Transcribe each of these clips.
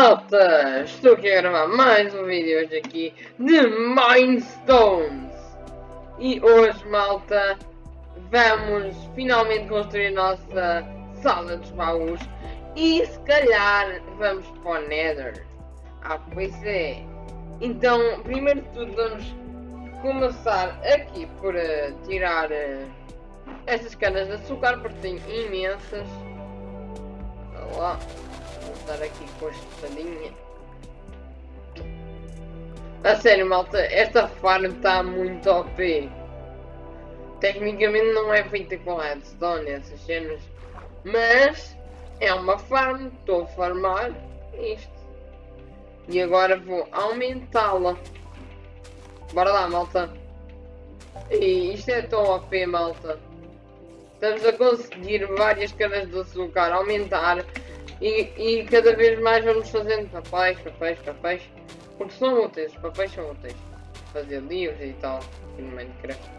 Malta, estou aqui a gravar mais um vídeo hoje aqui de Mindstones! E hoje, malta, vamos finalmente construir a nossa sala dos baús E se calhar vamos para o Nether. Ah, pois é. Então, primeiro de tudo vamos começar aqui por uh, tirar uh, estas canas de açúcar porque tenho imensas. Olha lá dar aqui com esta estadinha. A sério, malta, esta farm está muito OP. Tecnicamente não é feita com redstone, essas cenas. Mas é uma farm, estou a farmar isto. E agora vou aumentá-la. Bora lá, malta. E isto é tão OP, malta. Estamos a conseguir várias canas de açúcar aumentar e, cada vez mais vamos fazendo papéis, papéis, papéis. Porque são úteis, papéis são úteis. Fazer livros e tal, no Minecraft.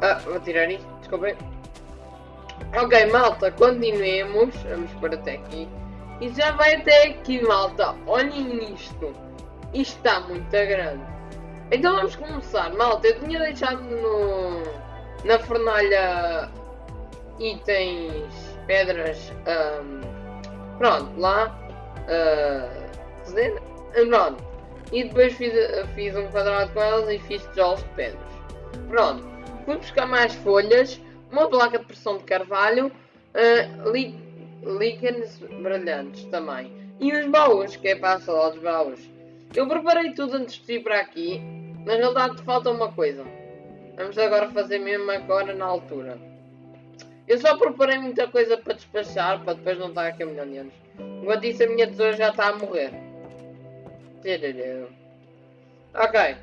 Ah, vou tirar isto, desculpem. Ok, malta, continuemos. Vamos por até aqui. E já vai até aqui, malta. Olhem isto. Isto está muito grande. Então vamos começar, malta. Eu tinha deixado no, na fornalha itens pedras, um, pronto, lá, uh, pronto, e depois fiz, fiz um quadrado com elas e fiz tijolos de pedras, pronto, fui buscar mais folhas, uma placa de pressão de carvalho, uh, líquenes brilhantes também, e os baús, que é para a sala dos baús. Eu preparei tudo antes de ir para aqui, mas na verdade falta uma coisa. Vamos agora fazer mesmo agora na altura. Eu só preparei muita coisa para despachar, para depois não estar aqui a milhão de anos. Enquanto isso, a minha tesoura já está a morrer. Ok.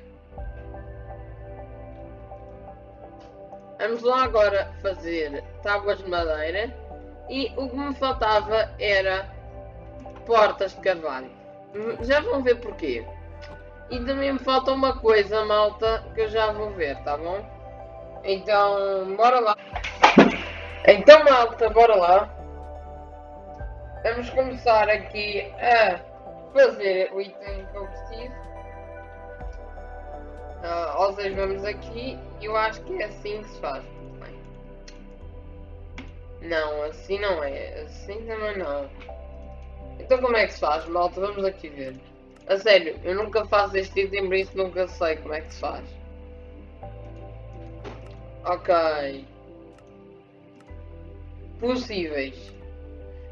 Vamos lá agora fazer tábuas de madeira. E o que me faltava era portas de carvalho. Já vão ver porquê. E também me falta uma coisa, malta, que eu já vou ver, tá bom? Então, bora lá. Então malta, bora lá. Vamos começar aqui a fazer o item que eu preciso. Uh, ou seja, vamos aqui eu acho que é assim que se faz. Não, assim não é. Assim também não. Então como é que se faz, malta? Vamos aqui ver. A sério, eu nunca faço este item, por isso nunca sei como é que se faz. Ok possíveis.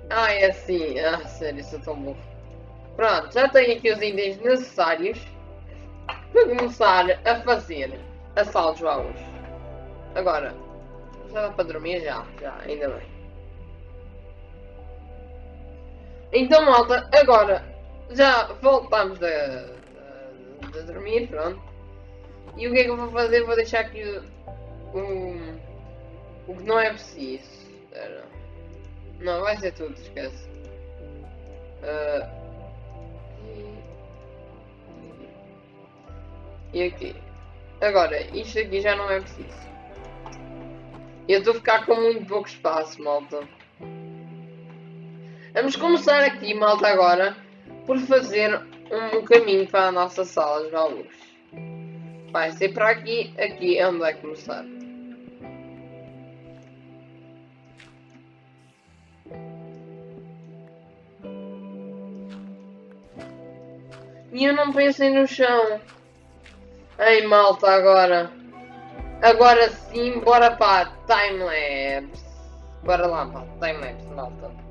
Ah, é assim. Ah, sério, isso é tão bom. Pronto, já tenho aqui os itens necessários para começar a fazer a sala de baús. Agora, já dá para dormir? Já, já, ainda bem. Então, malta, agora já voltamos a, a, a dormir, pronto. E o que é que eu vou fazer? Vou deixar aqui o, o, o que não é preciso. Espera. Não, vai ser tudo, esquece. Uh, e aqui. Agora, isto aqui já não é preciso. Eu estou a ficar com muito pouco espaço, malta. Vamos começar aqui, malta, agora, por fazer um caminho para a nossa sala de baús. Vai ser para aqui, aqui é onde vai começar. E eu não pensei no chão. Ei, malta, agora. Agora sim, bora para timelapse. Bora lá para timelapse, malta.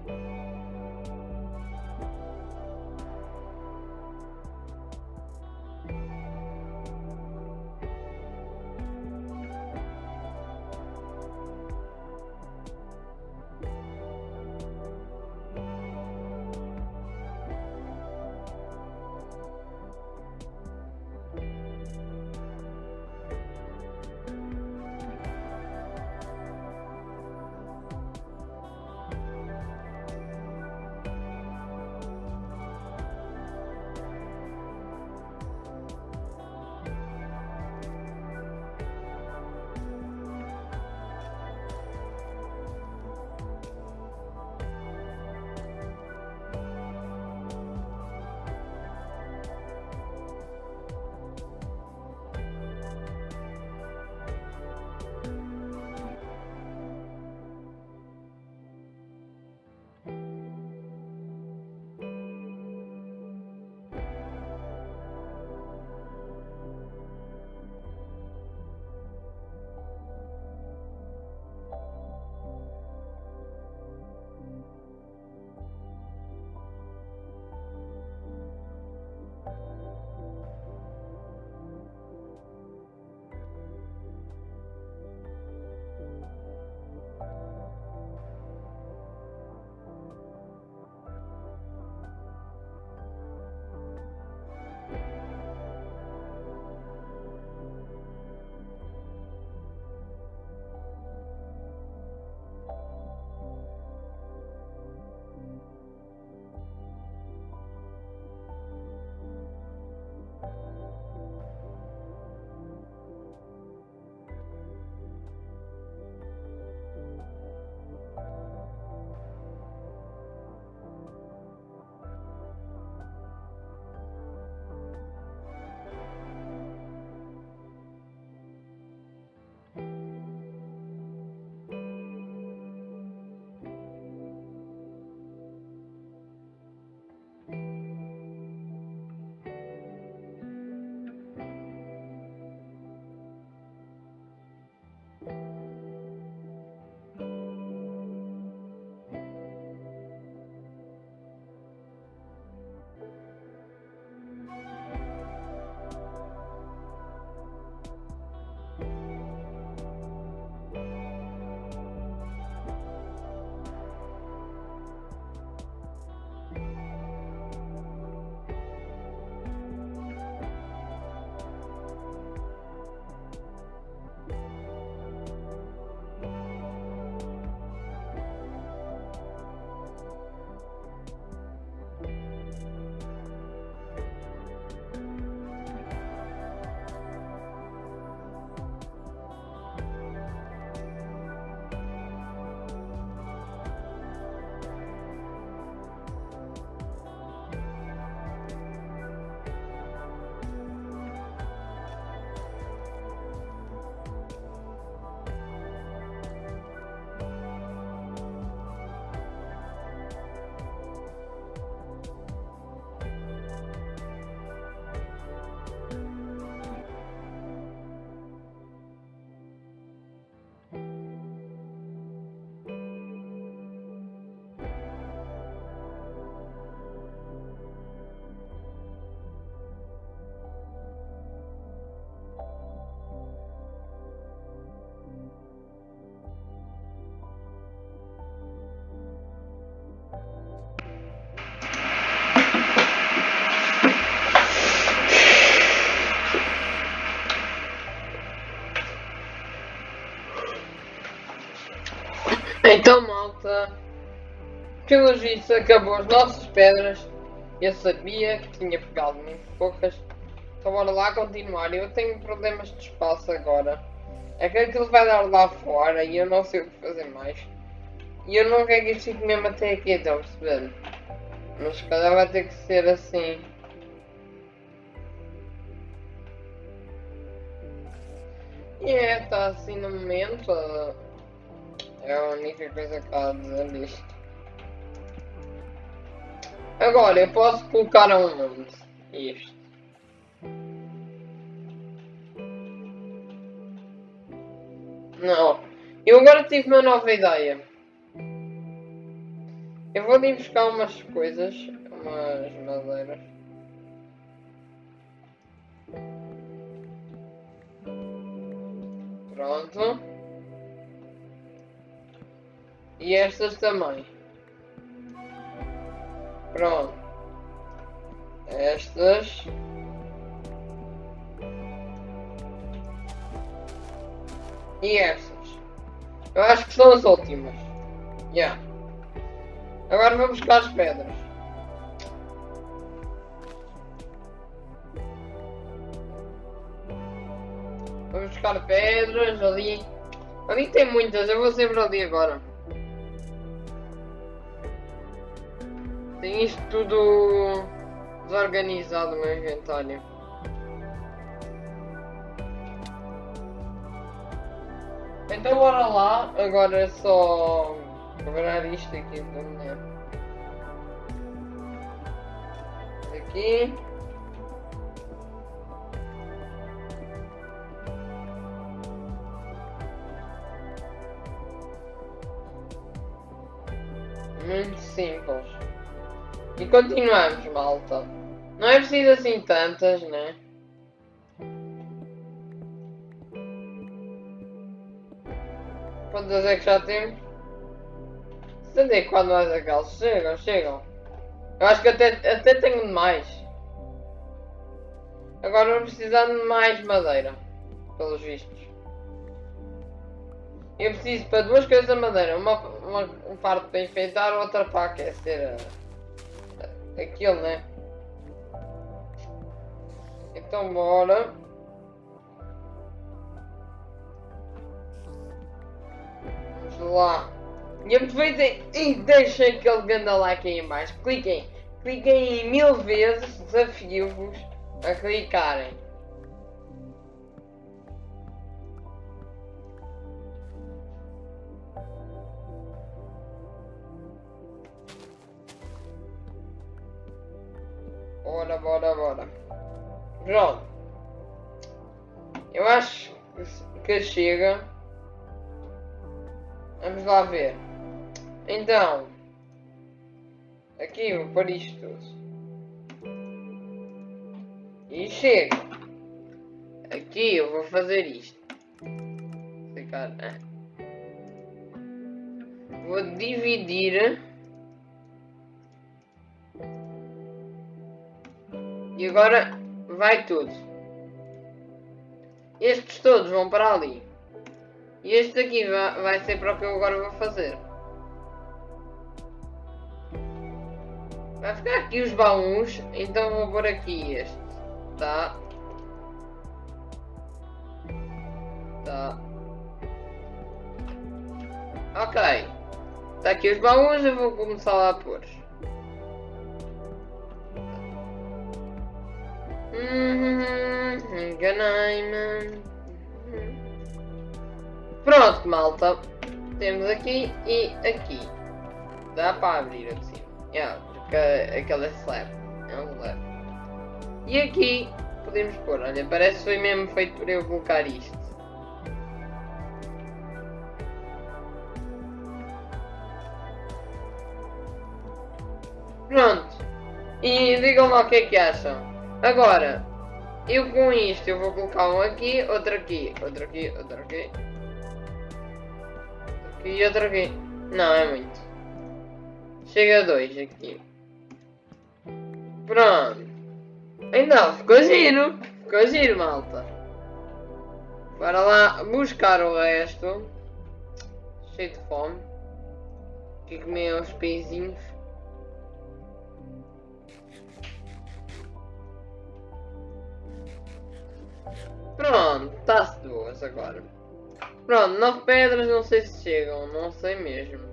Então, malta, pelos vistos acabou as nossas pedras. Eu sabia que tinha pegado muito poucas. Então bora lá continuar. Eu tenho problemas de espaço agora. É que aquilo vai dar lá fora e eu não sei o que fazer mais. E eu não quero que isto fique mesmo até aqui, estão a perceber? Mas se calhar vai ter que ser assim. E é, está assim no momento. É a única coisa que há a dizer isto. Agora, eu posso colocar aonde? Isto. Não. Eu agora tive uma nova ideia. Eu vou ali buscar umas coisas, umas madeiras. Pronto. E estas também. Pronto. Estas. E estas. Eu acho que são as últimas. Yeah. Agora vamos buscar as pedras. Vamos buscar pedras ali. Ali tem muitas, eu vou sempre ali agora. Tem tudo desorganizado no meu inventário. Então bora lá, agora é só quebrar isto aqui da mulher. Aqui. Muito simples. E continuamos, malta. Não é preciso assim tantas, né? Quantas é que já temos? 74 mais aquelas. Chegam, chegam. Eu acho que até, até tenho mais. Agora vou precisar de mais madeira. Pelos vistos. Eu preciso para duas coisas de madeira. Uma, uma, um parte para enfeitar, outra para aquecer uh, aquilo, né? Então bora. Vamos lá. E aproveitem e deixem aquele ganda like aí em baixo. Cliquem. Cliquem em mil vezes. Desafio-vos a clicarem. Chega. Vamos lá ver. Então. Aqui vou pôr isto tudo. E chega. Aqui eu vou fazer isto. Ficar. Né? Vou dividir. E agora vai tudo. Estes todos vão para ali. E este aqui vai, ser para o que eu agora vou fazer. Vai ficar aqui os baús, então vou pôr aqui este. Tá. Tá. Ok. Está aqui os baús, eu vou começar lá a pôr. Uhum, enganei-me. Pronto, malta. Temos aqui e aqui. Dá para abrir assim. Yeah, porque aquela é slab. É um slab. E aqui podemos pôr. Olha, parece que foi mesmo feito por eu colocar isto. Pronto. E digam lá o que é que acham. Agora, eu com isto eu vou colocar um aqui, outro aqui, outro aqui, outro aqui. E outro aqui. Não, é muito. Chega a dois aqui. Pronto. Então, ficou giro. Ficou giro, malta. Bora lá buscar o resto. Cheio de fome. aqui comer os pezinhos. Pronto, está-se duas agora. Pronto, nove pedras não sei se chegam, não sei mesmo.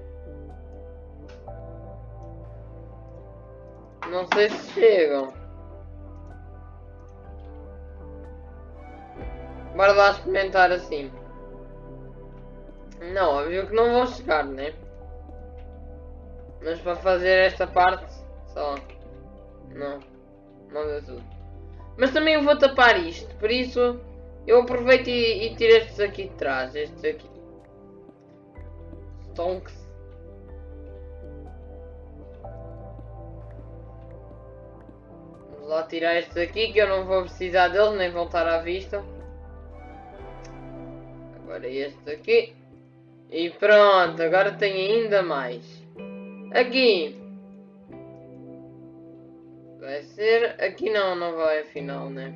Não sei se chegam. Bora lá experimentar assim. Não, óbvio que não vou chegar, né? Mas para fazer esta parte, só. Não. Não deu tudo. Mas também eu vou tapar isto, por isso eu aproveito e, e tiro estes aqui de trás. Estes aqui. Stonks. Vamos lá tirar estes aqui que eu não vou precisar deles nem voltar à vista. Agora este aqui. E pronto, agora tem ainda mais. Aqui. Vai ser... Aqui não, não vai afinal, né?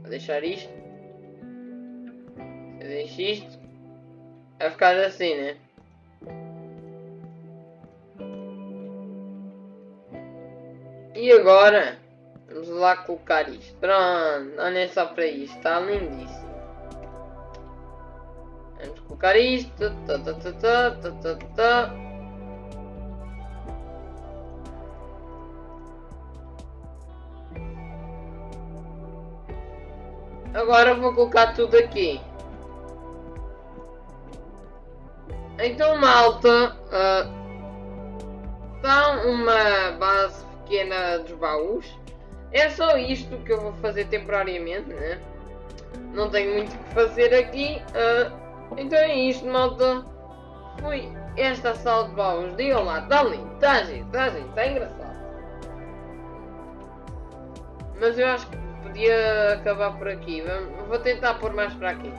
Vou deixar isto. Isto. Vai ficar assim, né? E agora, vamos lá colocar isto. Pronto, olhem só para isto, está lindíssimo. Vamos colocar isto. Tá, tá, tá, tá, tá, tá, tá. Agora vou colocar tudo aqui. Então, malta, uh, uma base pequena dos baús. É só isto que eu vou fazer temporariamente, né? Não tenho muito o que fazer aqui. Uh, então é isto, malta. Fui esta sala de baús. Digam lá, está lindo, está giro, está giro, está engraçado. Mas eu acho que podia acabar por aqui. Vou tentar pôr mais para aqui.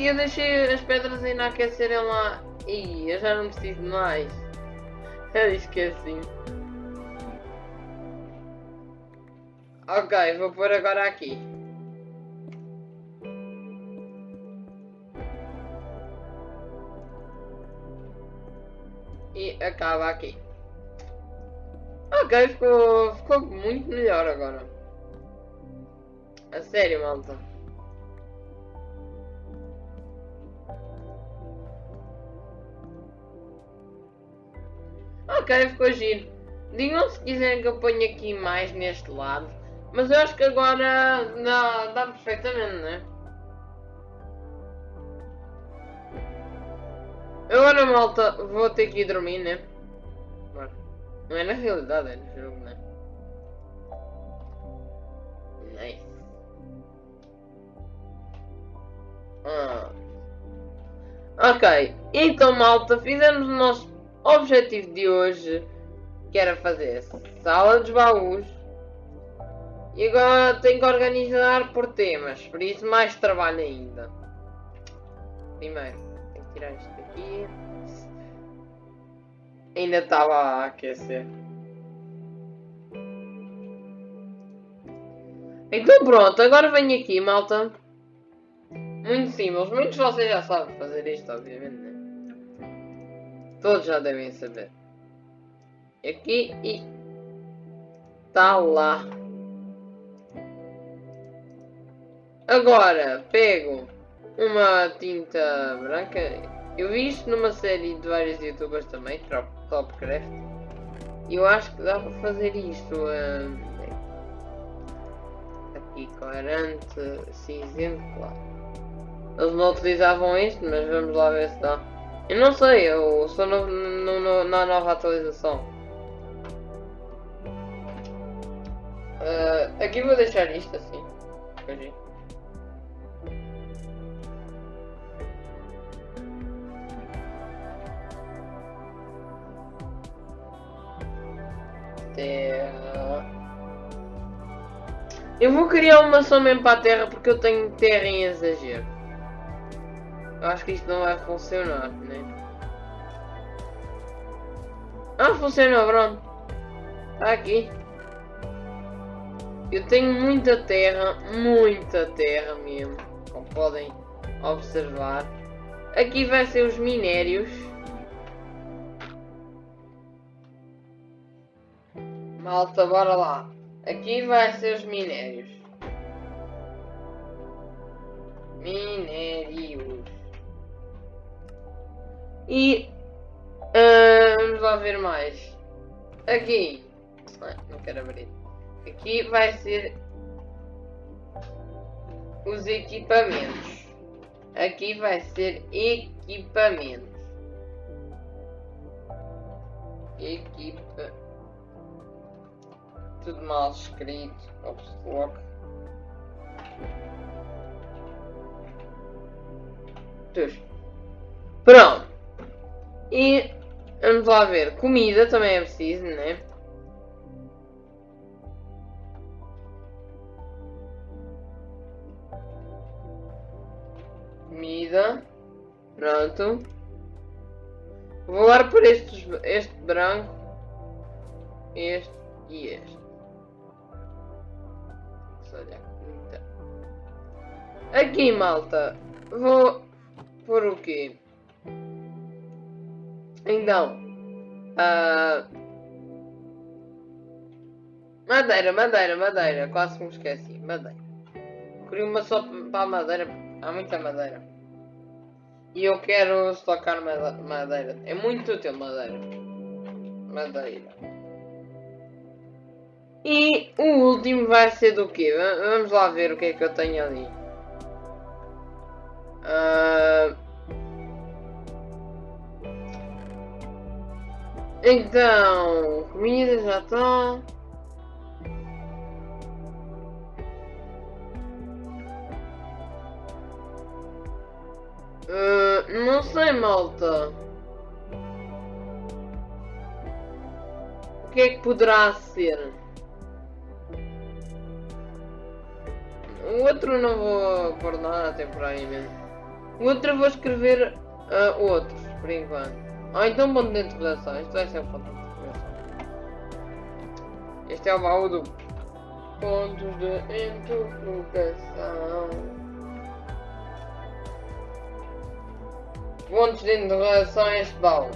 Eu deixei as pedras ainda aquecerem lá. E eu já não preciso mais. Eu esqueci. Ok, vou pôr agora aqui. E acaba aqui. Ok, ficou, ficou muito melhor agora. A sério, malta. Ok, ficou giro. Digam se quiserem que eu ponha aqui mais neste lado. Mas eu acho que agora dá, dá perfeitamente, né? Agora malta, vou ter que ir dormir, né? Não é na realidade, é no jogo, né? Nice. Ah. Ok, então malta, fizemos o nosso objetivo de hoje, que era fazer sala dos baús e agora tenho que organizar por temas, por isso mais trabalho ainda. Primeiro, tenho que tirar isto aqui. Ainda estava a aquecer. Então pronto, agora venho aqui, malta. Muito simples, muitos de vocês já sabem fazer isto, obviamente. Todos já devem saber. Aqui e... Está lá. Agora, pego uma tinta branca. Eu vi isto numa série de vários youtubers também, Topcraft. E eu acho que dá para fazer isto. Um, aqui, clarante, cinzento, claro. Eles não utilizavam isto, mas vamos lá ver se dá. Eu não sei, eu sou no, no, no, na nova atualização. Uh, aqui vou deixar isto assim. terra. Eu vou criar uma mesmo para a terra porque eu tenho terra em exagero. Eu acho que isto não vai funcionar, né? Ah, funcionou, pronto. Está aqui. Eu tenho muita terra, muita terra mesmo, como podem observar. Aqui vai ser os minérios. Malta, bora lá. Aqui vai ser os minérios. Minérios. E uh, vamos lá ver mais. Aqui. Não quero abrir. Aqui vai ser os equipamentos. Aqui vai ser equipamentos. Equipa. Tudo mal escrito. Ops, Pronto. E vamos lá ver. Comida também é preciso, né? Comida. Pronto. Vou agora por estes, este branco. Este e este. Aqui, malta. Vou por o quê? Então. Uh... Madeira, madeira, madeira. Quase me esqueci. Madeira. Queria uma só para madeira. Há muita madeira. E eu quero estocar madeira. É muito útil madeira. Madeira. E o último vai ser do quê? Vamos lá ver o que é que eu tenho ali. Uh... Então, comida já está. Uh, não sei, malta. O que é que poderá ser? O outro não vou pôr temporariamente. O outro vou escrever uh, outros, por enquanto. Ah, então ponto de interrogação. Isto vai ser um ponto de interrogação. Este é o baú do pontos de interrogação. Pontos de interrogação é este baú.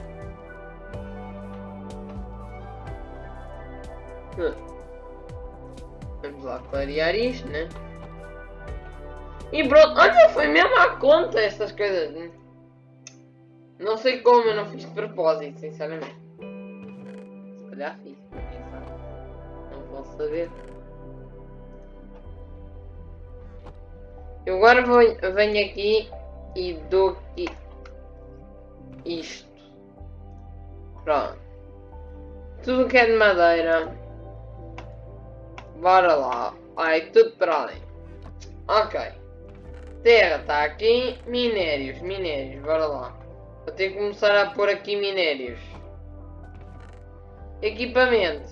Hum. Vamos lá clarear isto, né? E pronto, olha, foi mesmo à conta essas coisas. Né? Não sei como, eu não fiz de propósito, sinceramente. Se calhar fiz, Não vou saber. Eu agora vou, venho aqui e dou aqui isto. Pronto. Tudo que é de madeira. Bora lá. Ai, tudo para ali. Ok. Terra está aqui. Minérios, minérios, bora lá. Vou ter que começar a pôr aqui minérios. Equipamento.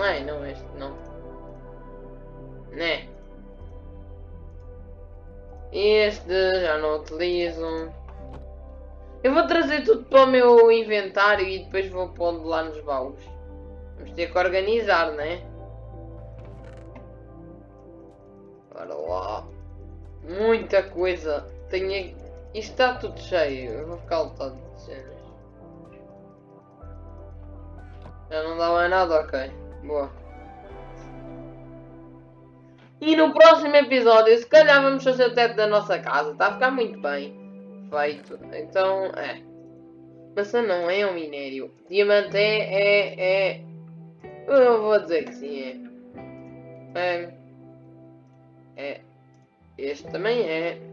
Ai, não, este não. Né? Este já não utilizo. Eu vou trazer tudo para o meu inventário e depois vou pondo lá nos baús. Vamos ter que organizar, né? Bora lá. Muita coisa. Tenho... Isto está tudo cheio. Eu vou ficar lotado de cenas. Já não dá mais nada? Ok. Boa. E no próximo episódio, se calhar vamos fazer o teto da nossa casa. Está a ficar muito bem feito. Então, é. Maçã não é um minério. Diamante é, é, é... Eu vou dizer que sim, é. É. É. Este também é.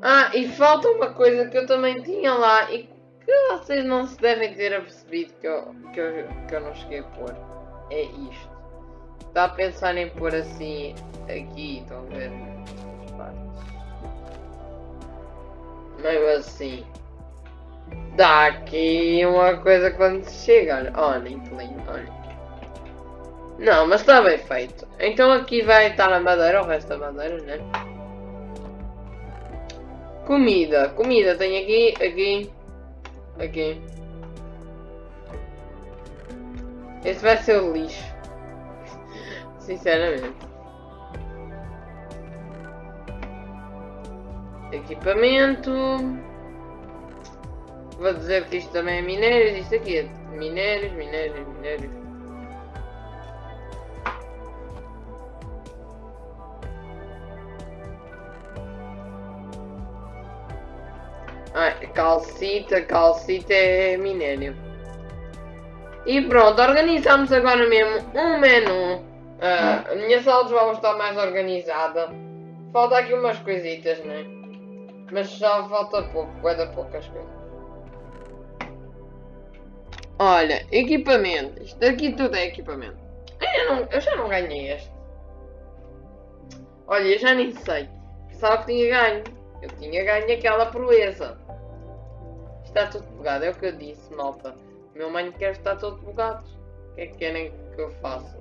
Ah, e falta uma coisa que eu também tinha lá e que vocês não se devem ter apercebido que eu, que eu, que eu não cheguei a pôr. É isto. Está a pensar em pôr assim aqui, estão a ver? Meio assim. Dá aqui uma coisa quando chega, olha. Olha, olha. Não, mas está bem feito. Então aqui vai estar a madeira, o resto da madeira, né? Comida. Comida tem aqui, aqui, aqui. Este vai ser o lixo. Sinceramente. Equipamento. Vou dizer que isto também é minérios, isto aqui é minérios, minérios, minérios. Calcita, calcita é minério. E pronto, organizamos agora mesmo um menu. Uh, a minha sala de jogos está mais organizada. Falta aqui umas coisitas, né? Mas já falta pouco, vai dar poucas coisas. Olha, equipamento. Isto aqui tudo é equipamento. Eu, não, eu já não ganhei este. Olha, eu já nem sei. Pensava que tinha ganho. Eu tinha ganho aquela proeza. Está tudo bugado, é o que eu disse, malta. O meu Minecraft está todo bugado. O que é que querem que eu faça?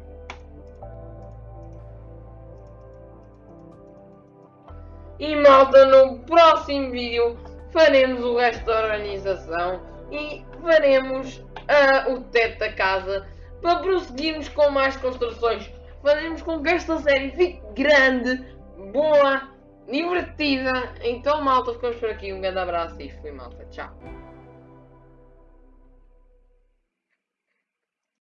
E malta, no próximo vídeo faremos o resto da organização e faremos uh, o teto da casa para prosseguirmos com mais construções. Faremos com que esta série fique grande, boa, divertida. Então malta, ficamos por aqui. Um grande abraço e fui malta. Tchau.